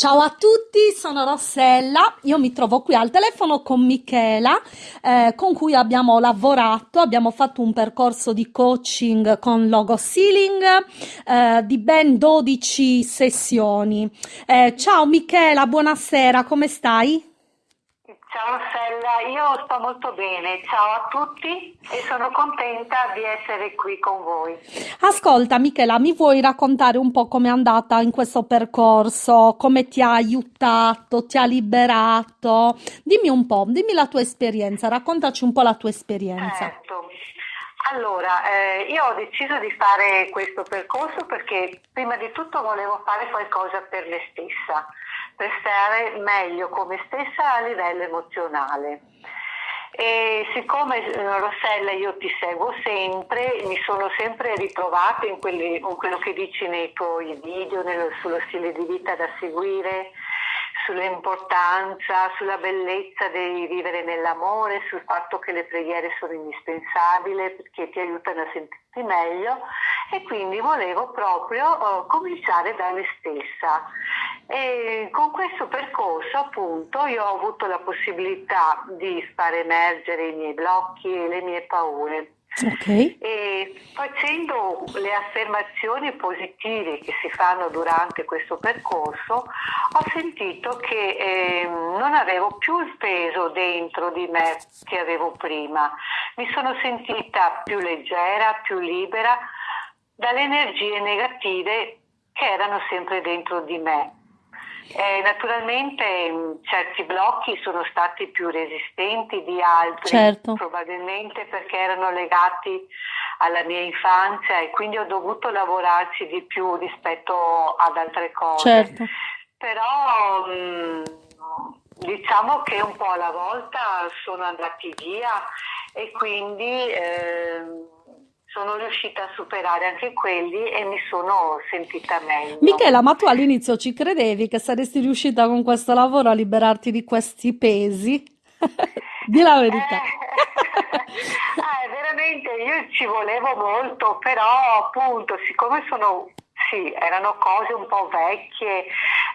Ciao a tutti, sono Rossella. Io mi trovo qui al telefono con Michela, eh, con cui abbiamo lavorato, abbiamo fatto un percorso di coaching con Logo Sealing eh, di ben 12 sessioni. Eh, ciao Michela, buonasera, come stai? Ciao Rossella, io sto molto bene, ciao a tutti e sono contenta di essere qui con voi. Ascolta Michela, mi vuoi raccontare un po' com'è andata in questo percorso, come ti ha aiutato, ti ha liberato? Dimmi un po', dimmi la tua esperienza, raccontaci un po' la tua esperienza. Certo. Allora, eh, io ho deciso di fare questo percorso perché prima di tutto volevo fare qualcosa per me stessa per stare meglio con me stessa a livello emozionale. E siccome eh, Rossella io ti seguo sempre, mi sono sempre ritrovata in, quelli, in quello che dici nei tuoi video, nello, sullo stile di vita da seguire, sull'importanza, sulla bellezza di vivere nell'amore, sul fatto che le preghiere sono indispensabili perché ti aiutano a sentirti meglio e quindi volevo proprio uh, cominciare da me stessa e con questo percorso appunto io ho avuto la possibilità di far emergere i miei blocchi e le mie paure. Okay. E facendo le affermazioni positive che si fanno durante questo percorso, ho sentito che eh, non avevo più il peso dentro di me che avevo prima. Mi sono sentita più leggera, più libera dalle energie negative che erano sempre dentro di me. Eh, naturalmente certi blocchi sono stati più resistenti di altri, certo. probabilmente perché erano legati alla mia infanzia e quindi ho dovuto lavorarci di più rispetto ad altre cose. Certo. Però mh, diciamo che un po' alla volta sono andati via e quindi... Eh, riuscita a superare anche quelli e mi sono sentita meglio. Michela, ma tu all'inizio ci credevi che saresti riuscita con questo lavoro a liberarti di questi pesi? Di la verità. Eh, eh, veramente io ci volevo molto, però appunto siccome sono sì, erano cose un po' vecchie,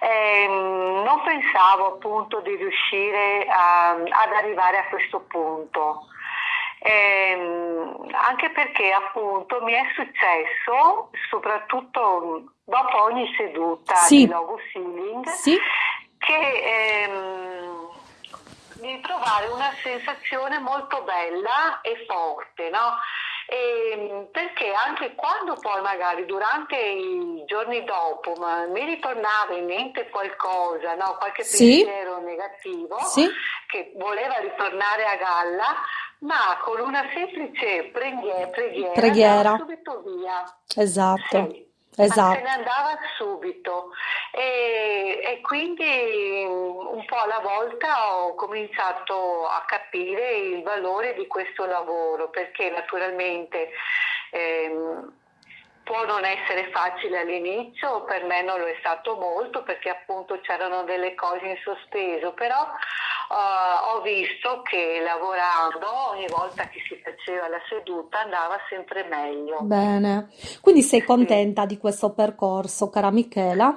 ehm, non pensavo appunto di riuscire a, ad arrivare a questo punto. Ehm, anche perché appunto mi è successo, soprattutto dopo ogni seduta sì. di logo sealing, sì. che ehm, di trovare una sensazione molto bella e forte, no? E, ehm, perché anche quando poi magari durante i giorni dopo mi ritornava in mente qualcosa, no? qualche sì. pensiero negativo sì. che voleva ritornare a galla, ma con una semplice preghiera, preghiera, preghiera. subito via. Esatto. Sì. Esatto. se ne andava subito e, e, quindi un po' alla volta ho cominciato a capire il valore di questo lavoro perché naturalmente ehm, può non essere facile all'inizio, per me non lo è stato molto perché appunto c'erano delle cose in sospeso, però Uh, ho visto che lavorando ogni volta che si faceva la seduta andava sempre meglio. Bene, quindi sei contenta sì. di questo percorso, cara Michela?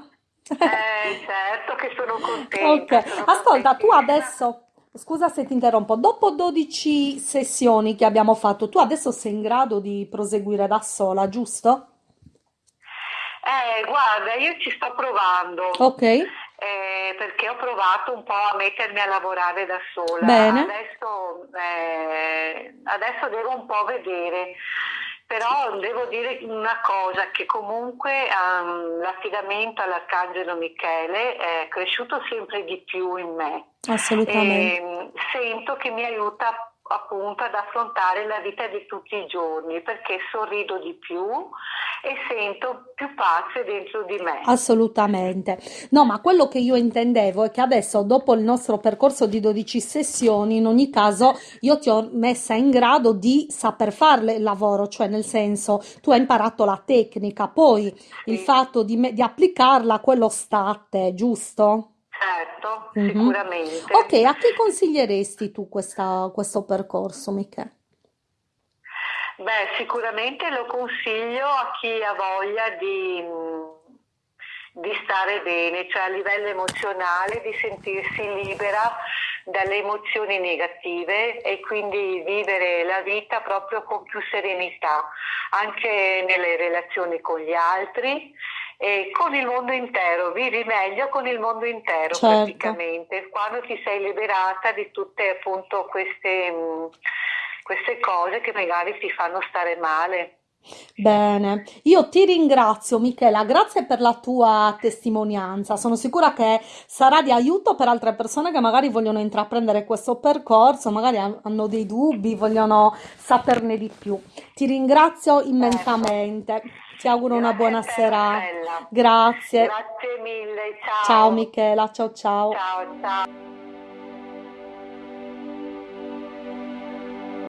Eh, certo che sono contenta. Ok, sono ascolta, tu adesso... Scusa se ti interrompo, dopo 12 sessioni che abbiamo fatto, tu adesso sei in grado di proseguire da sola, giusto? Eh, guarda, io ci sto provando. Ok perché ho provato un po' a mettermi a lavorare da sola. Bene. Adesso, eh, adesso devo un po' vedere. Però devo dire una cosa, che comunque um, l'affidamento all'Arcangelo Michele è cresciuto sempre di più in me. Assolutamente. E, sento che mi aiuta appunto ad affrontare la vita di tutti i giorni perché sorrido di più e sento più pace dentro di me. Assolutamente. No, ma quello che io intendevo è che adesso, dopo il nostro percorso di 12 sessioni, in ogni caso, io ti ho messa in grado di saper fare il lavoro, cioè nel senso, tu hai imparato la tecnica, poi sì. il fatto di, di applicarla, quello state, giusto? Certo, mm-hmm. sicuramente. Ok, a chi consiglieresti tu questa, questo percorso, Michele? Beh, sicuramente lo consiglio a chi ha voglia di, di stare bene, cioè a livello emozionale di sentirsi libera dalle emozioni negative e quindi vivere la vita proprio con più serenità, anche nelle relazioni con gli altri e con il mondo intero, vivi meglio con il mondo intero certo. praticamente, quando ti sei liberata di tutte appunto queste, queste cose che magari ti fanno stare male. Bene, io ti ringrazio Michela, grazie per la tua testimonianza. Sono sicura che sarà di aiuto per altre persone che magari vogliono intraprendere questo percorso, magari han- hanno dei dubbi, vogliono saperne di più. Ti ringrazio Certo. immensamente. Ti auguro una buona te serata. Grazie. grazie mille, Ciao ciao, Michela, ciao ciao. ciao, ciao.